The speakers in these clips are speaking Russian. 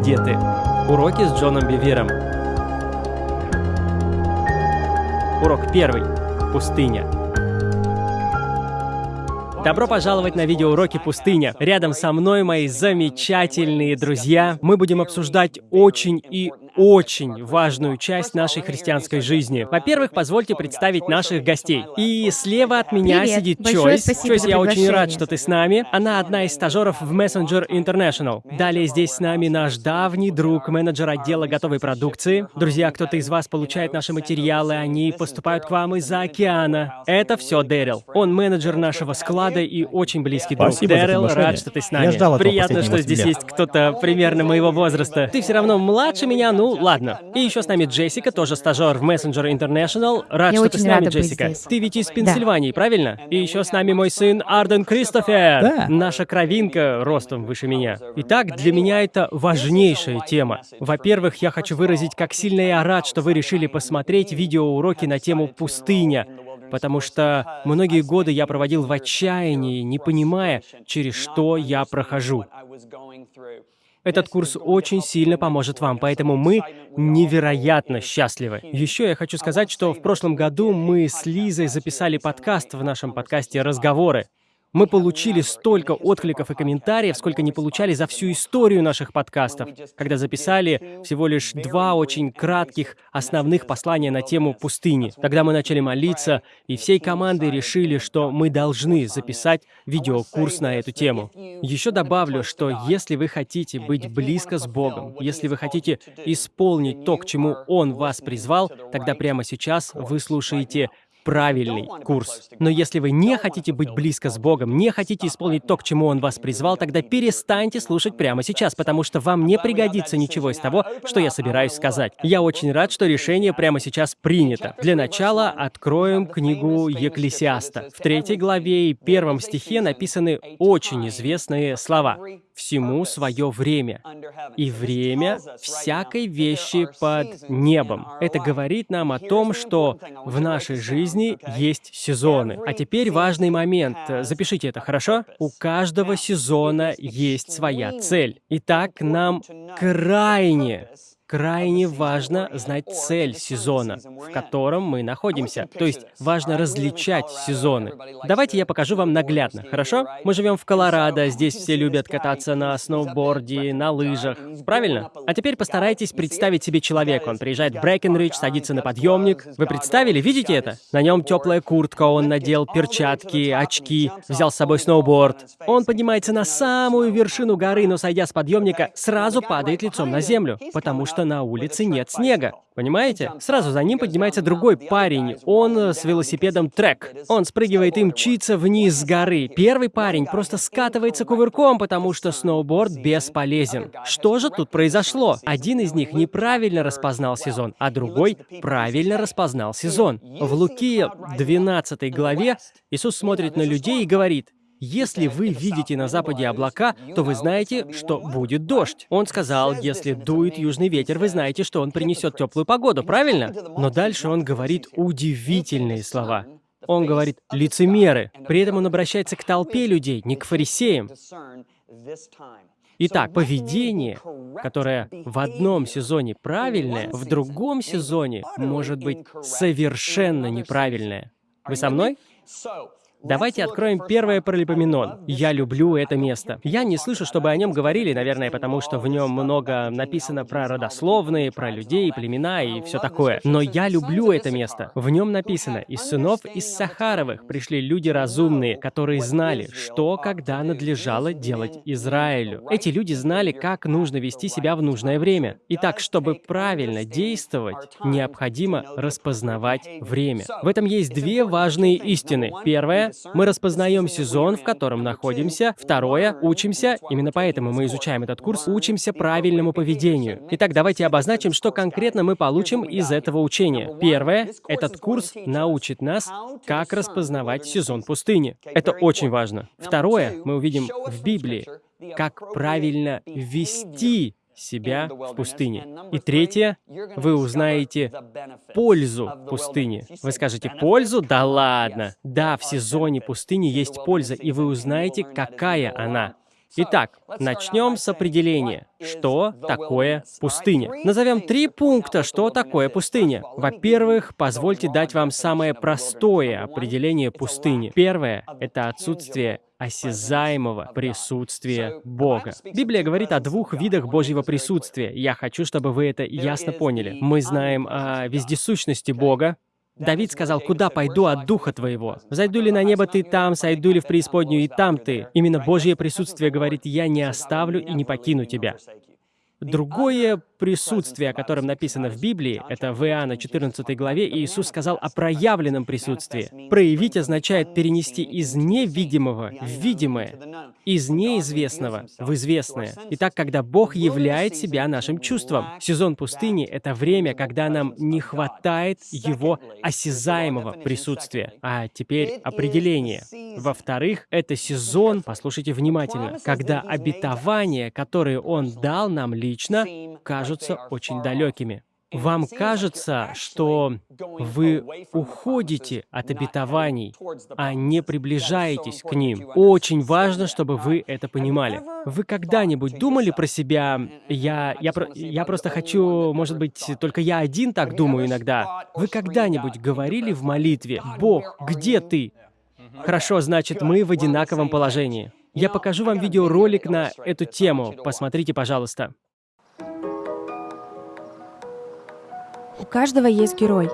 Где ты? Уроки с Джоном Бивиром. Урок первый. Пустыня. Добро пожаловать на видеоуроки «Пустыня». Рядом со мной мои замечательные друзья. Мы будем обсуждать очень и очень важную часть нашей христианской жизни. Во-первых, позвольте представить наших гостей. И слева от меня Привет. сидит Большое Чойс. Чойс, я очень рад, что ты с нами. Она одна из стажеров в Messenger International. Далее здесь с нами наш давний друг, менеджер отдела готовой продукции. Друзья, кто-то из вас получает наши материалы, они поступают к вам из-за океана. Это все Дэрил. Он менеджер нашего склада и очень близкий друг. Спасибо Дэрил, рад, что ты с нами. Я ждал этого Приятно, что здесь лет. есть кто-то примерно моего возраста. Ты все равно младше меня, ну ладно. И еще с нами Джессика, тоже стажер в Messenger International. Рад, Я что ты очень с нами, рада быть Джессика. здесь. Ты ведь из Пенсильвании, правильно? И еще с нами мой сын Арден Кристофер. Да. Наша кровинка ростом выше меня. Итак, для меня это важнейшая тема. Во-первых, я хочу выразить, как сильно я рад, что вы решили посмотреть видеоуроки на тему «Пустыня», потому что многие годы я проводил в отчаянии, не понимая, через что я прохожу. Этот курс очень сильно поможет вам, поэтому мы невероятно счастливы. Еще я хочу сказать, что в прошлом году мы с Лизой записали подкаст в нашем подкасте «Разговоры». Мы получили столько откликов и комментариев, сколько не получали за всю историю наших подкастов, когда записали всего лишь два очень кратких основных послания на тему пустыни. Тогда мы начали молиться, и всей командой решили, что мы должны записать видеокурс на эту тему. Еще добавлю, что если вы хотите быть близко с Богом, если вы хотите исполнить то, к чему Он вас призвал, тогда прямо сейчас вы слушаете правильный курс. Но если вы не хотите быть близко с Богом, не хотите исполнить то, к чему Он вас призвал, тогда перестаньте слушать прямо сейчас, потому что вам не пригодится ничего из того, что я собираюсь сказать. Я очень рад, что решение прямо сейчас принято. Для начала откроем книгу Екклесиаста. В третьей главе и первом стихе написаны очень известные слова. «Всему свое время, и время всякой вещи под небом». Это говорит нам о том, что в нашей жизни есть сезоны. А теперь важный момент. Запишите это, хорошо? У каждого сезона есть своя цель. Итак, нам крайне крайне важно знать цель сезона, в котором мы находимся. То есть важно различать сезоны. Давайте я покажу вам наглядно, хорошо? Мы живем в Колорадо, здесь все любят кататься на сноуборде, на лыжах. Правильно? А теперь постарайтесь представить себе человека. Он приезжает в Брэкенридж, садится на подъемник. Вы представили? Видите это? На нем теплая куртка, он надел перчатки, очки, взял с собой сноуборд. Он поднимается на самую вершину горы, но сойдя с подъемника, сразу падает лицом на землю, потому что на улице нет снега. Понимаете? Сразу за ним поднимается другой парень. Он с велосипедом трек. Он спрыгивает и мчится вниз с горы. Первый парень просто скатывается кувырком, потому что сноуборд бесполезен. Что же тут произошло? Один из них неправильно распознал сезон, а другой правильно распознал сезон. В Луки 12 главе Иисус смотрит на людей и говорит, если вы видите на западе облака, то вы знаете, что будет дождь. Он сказал, если дует южный ветер, вы знаете, что он принесет теплую погоду, правильно? Но дальше он говорит удивительные слова. Он говорит «лицемеры». При этом он обращается к толпе людей, не к фарисеям. Итак, поведение, которое в одном сезоне правильное, в другом сезоне может быть совершенно неправильное. Вы со мной? Давайте откроем первое Паралипоменон. Я люблю это место. Я не слышу, чтобы о нем говорили, наверное, потому что в нем много написано про родословные, про людей, племена и все такое. Но я люблю это место. В нем написано, из сынов из Сахаровых пришли люди разумные, которые знали, что когда надлежало делать Израилю. Эти люди знали, как нужно вести себя в нужное время. Итак, чтобы правильно действовать, необходимо распознавать время. В этом есть две важные истины. Первое мы распознаем сезон, в котором находимся. Второе, учимся, именно поэтому мы изучаем этот курс, учимся правильному поведению. Итак, давайте обозначим, что конкретно мы получим из этого учения. Первое, этот курс научит нас, как распознавать сезон пустыни. Это очень важно. Второе, мы увидим в Библии, как правильно вести себя в пустыне. И третье, вы узнаете пользу пустыни. Вы скажете, пользу? Да ладно. Да, в сезоне пустыни есть польза, и вы узнаете, какая она. Итак, начнем с определения. Что такое пустыня? Назовем три пункта, что такое пустыня. Во-первых, позвольте дать вам самое простое определение пустыни. Первое — это отсутствие осязаемого присутствия Бога. Библия говорит о двух видах Божьего присутствия. Я хочу, чтобы вы это ясно поняли. Мы знаем о вездесущности Бога, Давид сказал, «Куда пойду от Духа Твоего? Зайду ли на небо Ты там, сойду ли в преисподнюю и там Ты?» Именно Божье присутствие говорит, «Я не оставлю и не покину Тебя». Другое присутствие, о котором написано в Библии, это в Иоанна 14 главе, Иисус сказал о проявленном присутствии. Проявить означает перенести из невидимого в видимое, из неизвестного в известное. Итак, когда Бог являет себя нашим чувством. Сезон пустыни — это время, когда нам не хватает Его осязаемого присутствия. А теперь определение. Во-вторых, это сезон, послушайте внимательно, когда обетования, которые Он дал нам лично, кажутся очень далекими. Вам кажется, что вы уходите от обетований, а не приближаетесь к ним. Очень важно, чтобы вы это понимали. Вы когда-нибудь думали про себя, я, я, я просто хочу, может быть, только я один так думаю иногда. Вы когда-нибудь говорили в молитве, «Бог, где ты?» Хорошо, значит, мы в одинаковом положении. Я покажу вам видеоролик на эту тему. Посмотрите, пожалуйста. У каждого есть герой.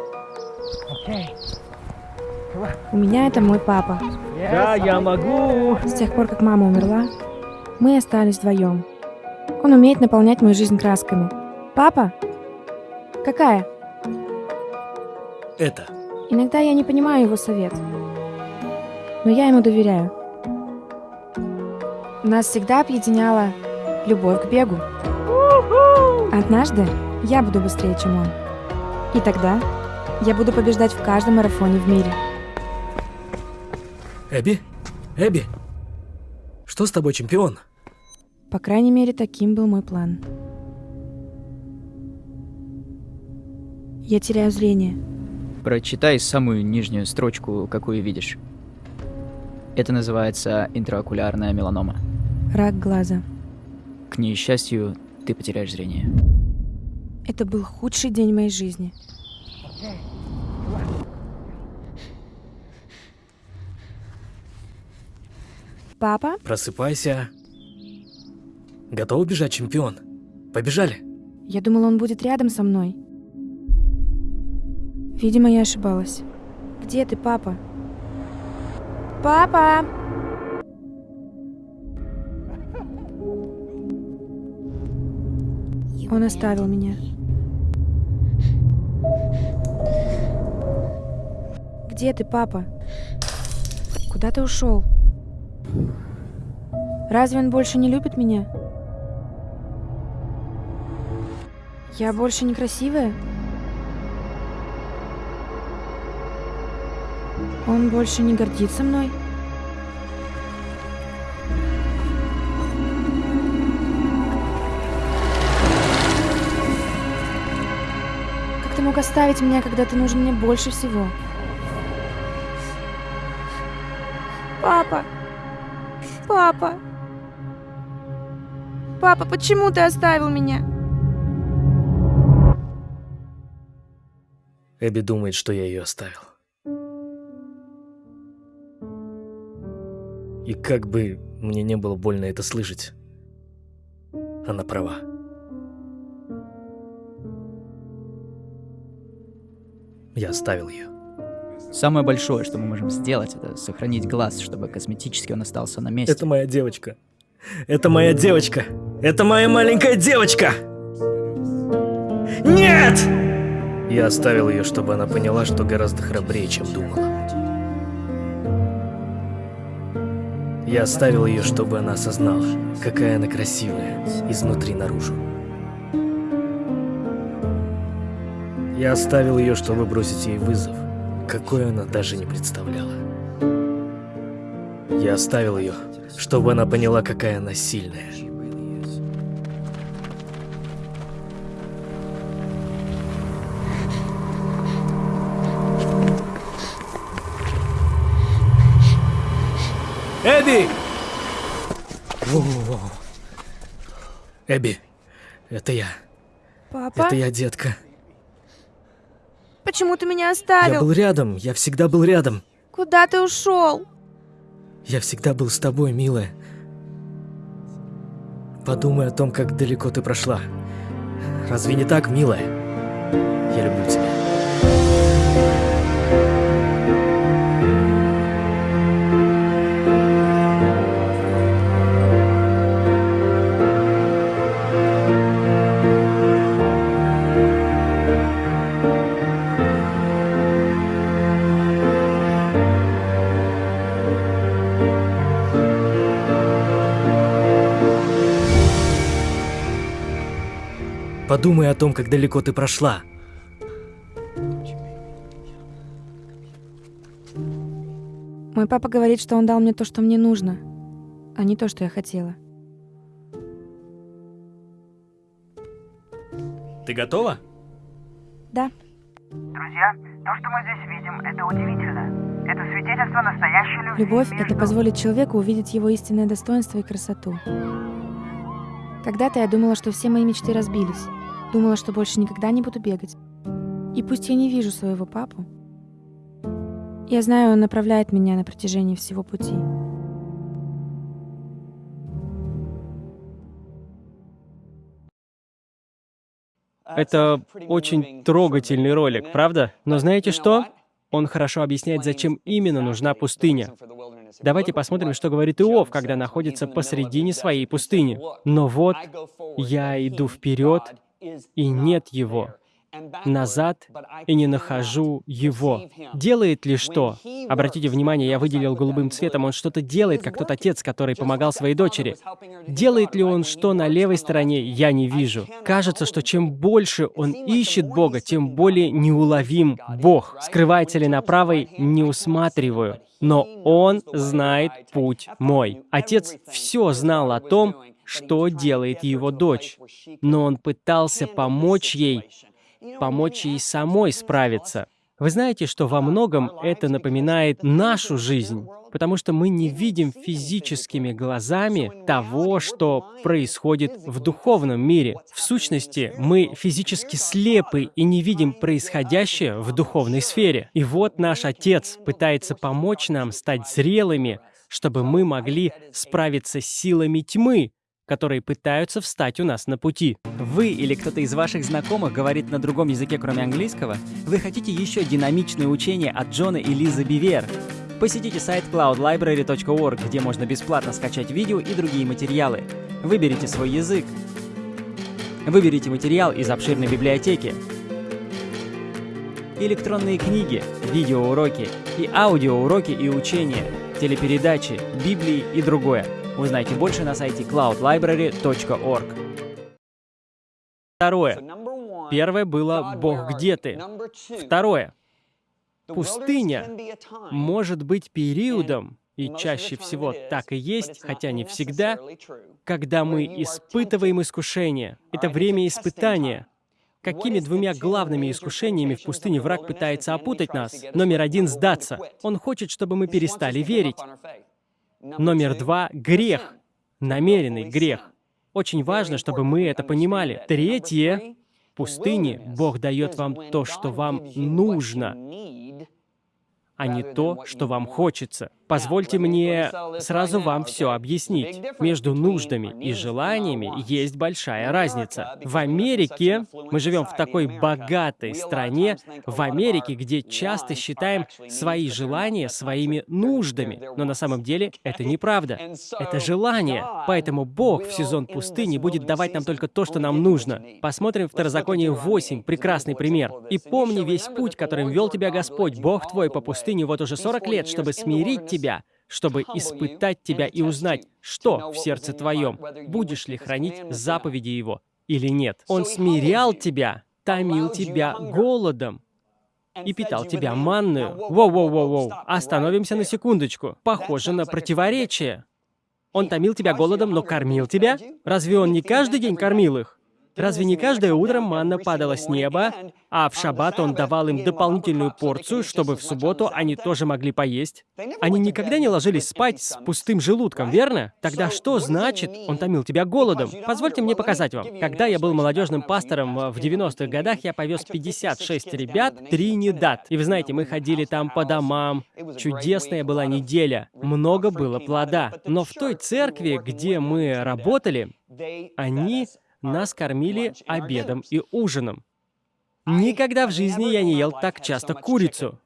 У меня это мой папа. Да, я могу. С тех пор, как мама умерла, мы остались вдвоем. Он умеет наполнять мою жизнь красками. Папа? Какая? Это. Иногда я не понимаю его совет. Но я ему доверяю. Нас всегда объединяла любовь к бегу. Однажды я буду быстрее, чем он. И тогда я буду побеждать в каждом марафоне в мире. Эбби? Эбби? Что с тобой, чемпион? По крайней мере, таким был мой план. Я теряю зрение. Прочитай самую нижнюю строчку, какую видишь. Это называется интраокулярная меланома. Рак глаза. К несчастью, ты потеряешь зрение. Это был худший день моей жизни. Папа? Просыпайся. Готов бежать, чемпион? Побежали. Я думал, он будет рядом со мной. Видимо, я ошибалась. Где ты, папа? Папа! Он оставил меня. Где ты, папа? Куда ты ушел? Разве он больше не любит меня? Я больше некрасивая? Он больше не гордится мной? Как ты мог оставить меня, когда ты нужен мне больше всего? Папа! Папа! Папа, почему ты оставил меня? Эбби думает, что я ее оставил. И как бы мне не было больно это слышать, она права. Я оставил ее. Самое большое, что мы можем сделать, это сохранить глаз, чтобы косметически он остался на месте. Это моя девочка. Это моя девочка. Это моя маленькая девочка. Нет! Я оставил ее, чтобы она поняла, что гораздо храбрее, чем думала. Я оставил ее, чтобы она осознала, какая она красивая, изнутри наружу. Я оставил ее, чтобы бросить ей вызов, какой она даже не представляла. Я оставил ее, чтобы она поняла, какая она сильная. Эбби! Эбби, это я. Папа? Это я, детка. Почему ты меня Я оставил? был рядом, я всегда был рядом. Куда ты ушел? Я всегда был с тобой, милая. Подумай о том, как далеко ты прошла. Разве не так, милая? Я люблю тебя. Подумай о том, как далеко ты прошла. Мой папа говорит, что он дал мне то, что мне нужно, а не то, что я хотела. Ты готова? Да. Друзья, то, что мы здесь видим, это удивительно. Это свидетельство настоящей любви Любовь — это между- позволит человеку увидеть его истинное достоинство и красоту. Когда-то я думала, что все мои мечты разбились. Думала, что больше никогда не буду бегать. И пусть я не вижу своего папу, я знаю, он направляет меня на протяжении всего пути. Это очень трогательный ролик, правда? Но знаете что? Он хорошо объясняет, зачем именно нужна пустыня. Давайте посмотрим, что говорит Иов, когда находится посредине своей пустыни. Но вот я иду вперед, и нет его. Назад, и не нахожу его. Делает ли что? Обратите внимание, я выделил голубым цветом, он что-то делает, как тот отец, который помогал своей дочери. Делает ли он что на левой стороне, я не вижу. Кажется, что чем больше он ищет Бога, тем более неуловим Бог. Скрывается ли на правой, не усматриваю. Но он знает путь мой. Отец все знал о том, что делает его дочь. Но он пытался помочь ей, помочь ей самой справиться. Вы знаете, что во многом это напоминает нашу жизнь, потому что мы не видим физическими глазами того, что происходит в духовном мире. В сущности, мы физически слепы и не видим происходящее в духовной сфере. И вот наш Отец пытается помочь нам стать зрелыми, чтобы мы могли справиться с силами тьмы, которые пытаются встать у нас на пути. Вы или кто-то из ваших знакомых говорит на другом языке, кроме английского? Вы хотите еще динамичное учение от Джона и Лизы Бивер? Посетите сайт cloudlibrary.org, где можно бесплатно скачать видео и другие материалы. Выберите свой язык. Выберите материал из обширной библиотеки. Электронные книги, видеоуроки и аудиоуроки и учения, телепередачи, Библии и другое. Узнайте больше на сайте cloudlibrary.org. Второе. Первое было «Бог, где ты?». Второе. Пустыня может быть периодом, и чаще всего так и есть, хотя не всегда, когда мы испытываем искушение. Это время испытания. Какими двумя главными искушениями в пустыне враг пытается опутать нас? Номер один — сдаться. Он хочет, чтобы мы перестали верить. Номер два — грех. Намеренный грех. Очень важно, чтобы мы это понимали. Третье — в пустыне Бог дает вам то, что вам нужно, а не то, что вам хочется. Позвольте мне сразу вам все объяснить. Между нуждами и желаниями есть большая разница. В Америке, мы живем в такой богатой стране, в Америке, где часто считаем свои желания своими нуждами. Но на самом деле это неправда. Это желание. Поэтому Бог в сезон пустыни будет давать нам только то, что нам нужно. Посмотрим Второзаконие 8, прекрасный пример. «И помни весь путь, которым вел тебя Господь, Бог твой, по пустыне вот уже 40 лет, чтобы смирить тебя, чтобы испытать тебя и узнать, что в сердце твоем, будешь ли хранить заповеди Его или нет. Он смирял тебя, томил тебя голодом и питал тебя манную. Воу-воу-воу-воу, остановимся на секундочку. Похоже на противоречие. Он томил тебя голодом, но кормил тебя? Разве он не каждый день кормил их? Разве не каждое утро манна падала с неба, а в шаббат он давал им дополнительную порцию, чтобы в субботу они тоже могли поесть? Они никогда не ложились спать с пустым желудком, верно? Тогда что значит, он томил тебя голодом? Позвольте мне показать вам. Когда я был молодежным пастором в 90-х годах, я повез 56 ребят Тринидад. И вы знаете, мы ходили там по домам. Чудесная была неделя. Много было плода. Но в той церкви, где мы работали, они нас кормили обедом и ужином. Никогда в жизни я не ел так часто курицу.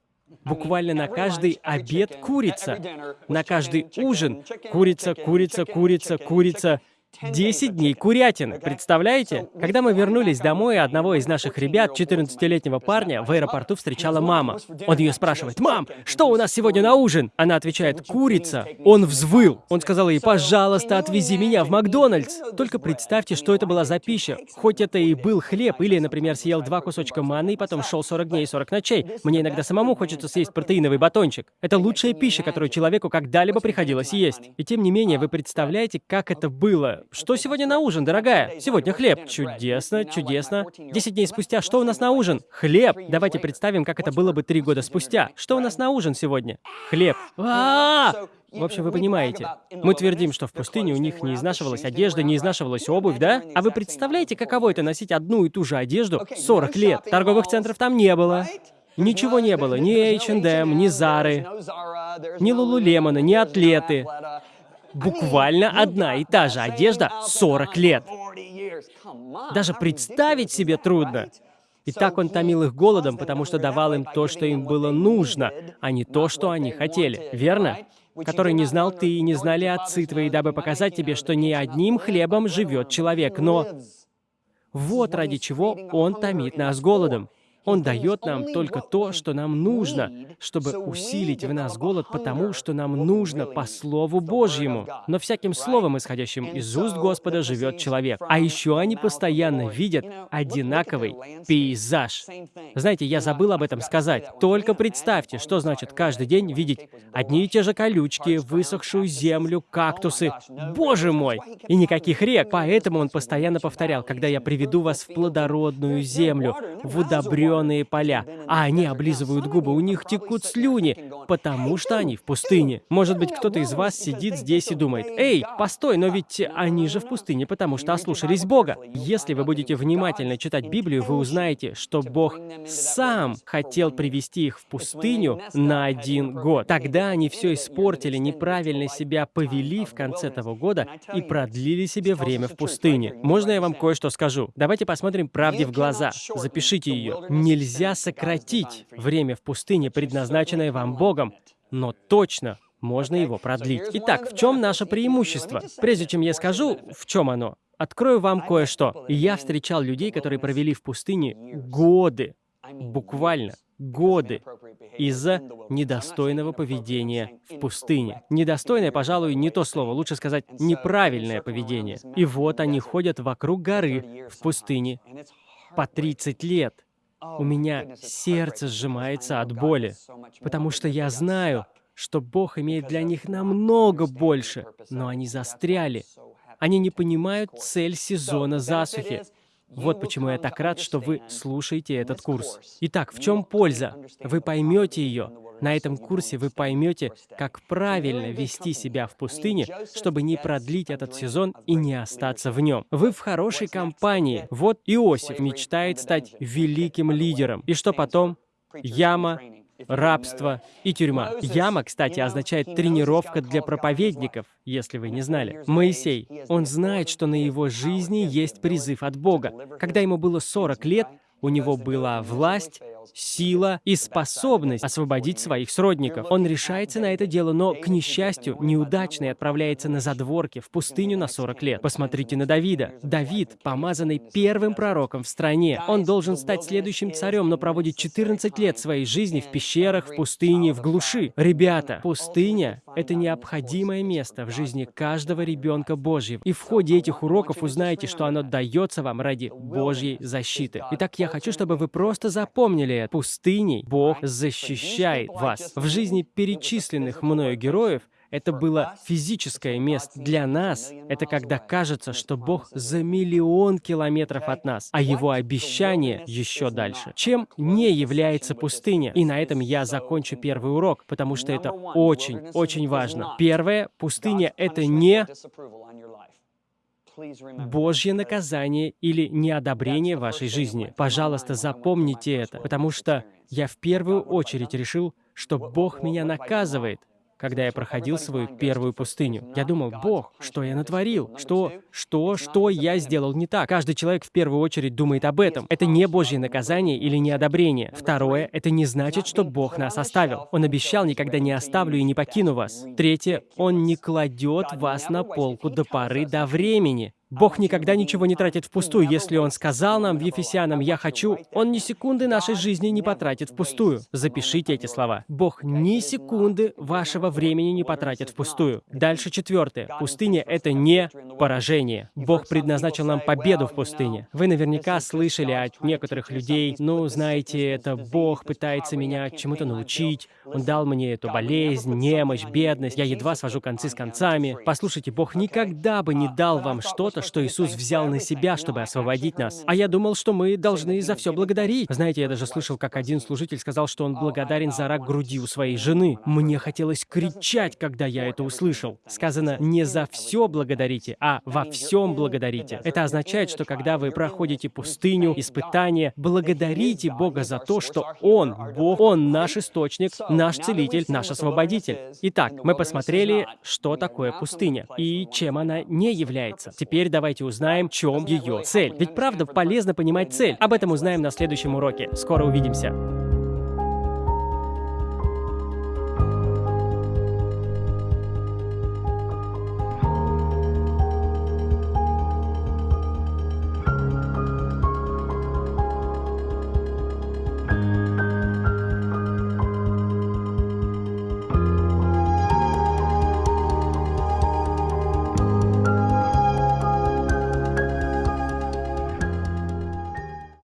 Буквально на каждый обед курица. На каждый ужин курица, курица, курица, курица. 10 дней курятины, представляете? Когда мы вернулись домой, одного из наших ребят, 14-летнего парня, в аэропорту встречала мама. Он ее спрашивает, «Мам, что у нас сегодня на ужин?» Она отвечает, «Курица». Он взвыл. Он сказал ей, «Пожалуйста, отвези меня в Макдональдс». Только представьте, что это была за пища. Хоть это и был хлеб, или, например, съел два кусочка манны и потом шел 40 дней и 40 ночей. Мне иногда самому хочется съесть протеиновый батончик. Это лучшая пища, которую человеку когда-либо приходилось есть. И тем не менее, вы представляете, как это было? Что сегодня на ужин, дорогая? Сегодня хлеб. Чудесно, чудесно. Десять дней спустя, что у нас на ужин? Хлеб. Давайте представим, как это было бы три года спустя. Что у нас на ужин сегодня? Хлеб. А, -а, -а! В общем, вы понимаете. Мы твердим, что в пустыне у них не изнашивалась одежда, не изнашивалась обувь, да? А вы представляете, каково это носить одну и ту же одежду 40 лет? Торговых центров там не было. Ничего не было. Ни H&M, ни Зары, ни Лулулемона, ни Атлеты. Буквально одна и та же одежда 40 лет. Даже представить себе трудно. И так он томил их голодом, потому что давал им то, что им было нужно, а не то, что они хотели. Верно? Который не знал ты и не знали отцы твои, дабы показать тебе, что не одним хлебом живет человек, но... Вот ради чего он томит нас голодом. Он дает нам только то, что нам нужно, чтобы усилить в нас голод, потому что нам нужно по Слову Божьему. Но всяким словом, исходящим из уст Господа, живет человек. А еще они постоянно видят одинаковый пейзаж. Знаете, я забыл об этом сказать. Только представьте, что значит каждый день видеть одни и те же колючки, высохшую землю, кактусы. Боже мой! И никаких рек. Поэтому он постоянно повторял, когда я приведу вас в плодородную землю, в удобренную зеленые поля, а они облизывают губы, у них текут слюни, потому что они в пустыне. Может быть, кто-то из вас сидит здесь и думает, «Эй, постой, но ведь они же в пустыне, потому что ослушались Бога». Если вы будете внимательно читать Библию, вы узнаете, что Бог сам хотел привести их в пустыню на один год. Тогда они все испортили, неправильно себя повели в конце того года и продлили себе время в пустыне. Можно я вам кое-что скажу? Давайте посмотрим правде в глаза. Запишите ее. Нельзя сократить время в пустыне, предназначенное вам Богом, но точно можно его продлить. Итак, в чем наше преимущество? Прежде чем я скажу, в чем оно, открою вам кое-что. Я встречал людей, которые провели в пустыне годы, буквально годы, из-за недостойного поведения в пустыне. Недостойное, пожалуй, не то слово, лучше сказать неправильное поведение. И вот они ходят вокруг горы в пустыне по 30 лет. У меня сердце сжимается от боли, потому что я знаю, что Бог имеет для них намного больше, но они застряли. Они не понимают цель сезона засухи. Вот почему я так рад, что вы слушаете этот курс. Итак, в чем польза? Вы поймете ее, на этом курсе вы поймете, как правильно вести себя в пустыне, чтобы не продлить этот сезон и не остаться в нем. Вы в хорошей компании. Вот Иосиф мечтает стать великим лидером. И что потом? Яма, рабство и тюрьма. Яма, кстати, означает тренировка для проповедников, если вы не знали. Моисей, он знает, что на его жизни есть призыв от Бога. Когда ему было 40 лет, у него была власть, сила и способность освободить своих сродников. Он решается на это дело, но, к несчастью, неудачный отправляется на задворки, в пустыню на 40 лет. Посмотрите на Давида. Давид, помазанный первым пророком в стране. Он должен стать следующим царем, но проводит 14 лет своей жизни в пещерах, в пустыне, в глуши. Ребята, пустыня — это необходимое место в жизни каждого ребенка Божьего. И в ходе этих уроков узнаете, что оно дается вам ради Божьей защиты. Итак, я хочу, чтобы вы просто запомнили это. Пустыней Бог защищает вас. В жизни перечисленных мною героев это было физическое место. Для нас это когда кажется, что Бог за миллион километров от нас, а Его обещание еще дальше. Чем не является пустыня? И на этом я закончу первый урок, потому что это очень, очень важно. Первое, пустыня — это не Божье наказание или неодобрение вашей жизни. Пожалуйста, запомните это, потому что я в первую очередь решил, что Бог меня наказывает, когда я проходил свою первую пустыню. Я думал, Бог, что я натворил? Что, что, что я сделал не так? Каждый человек в первую очередь думает об этом. Это не Божье наказание или неодобрение. Второе, это не значит, что Бог нас оставил. Он обещал, никогда не оставлю и не покину вас. Третье, Он не кладет вас на полку до поры до времени. Бог никогда ничего не тратит впустую. Если Он сказал нам в Ефесянам «Я хочу», Он ни секунды нашей жизни не потратит впустую. Запишите эти слова. Бог ни секунды вашего времени не потратит впустую. Дальше четвертое. Пустыня — это не поражение. Бог предназначил нам победу в пустыне. Вы наверняка слышали от некоторых людей, ну, знаете, это Бог пытается меня чему-то научить, Он дал мне эту болезнь, немощь, бедность, я едва свожу концы с концами. Послушайте, Бог никогда бы не дал вам что-то, что Иисус взял на себя, чтобы освободить нас. А я думал, что мы должны за все благодарить. Знаете, я даже слышал, как один служитель сказал, что он благодарен за рак груди у своей жены. Мне хотелось кричать, когда я это услышал. Сказано, не за все благодарите, а во всем благодарите. Это означает, что когда вы проходите пустыню, испытания, благодарите Бога за то, что Он, Бог, Он наш источник, наш целитель, наш освободитель. Итак, мы посмотрели, что такое пустыня и чем она не является. Теперь давайте узнаем, в чем ее цель. Ведь правда полезно понимать цель. Об этом узнаем на следующем уроке. Скоро увидимся.